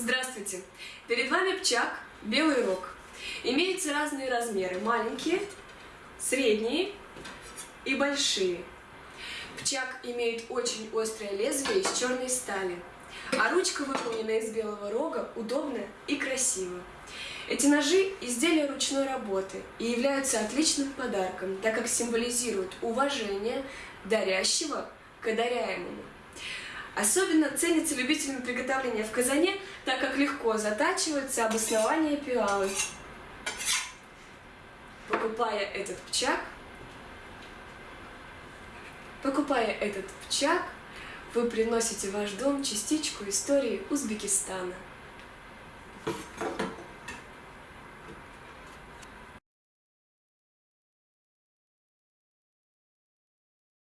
Здравствуйте! Перед вами пчак белый рог. Имеются разные размеры, маленькие, средние и большие. Пчак имеет очень острое лезвие из черной стали, а ручка выполнена из белого рога, удобно и красиво. Эти ножи – изделия ручной работы и являются отличным подарком, так как символизируют уважение дарящего к одаряемому. Особенно ценится любителям приготовления в казане, так как легко затачивается обоснование пиалы. Покупая этот пчак, покупая этот пчак, вы приносите в ваш дом частичку истории Узбекистана.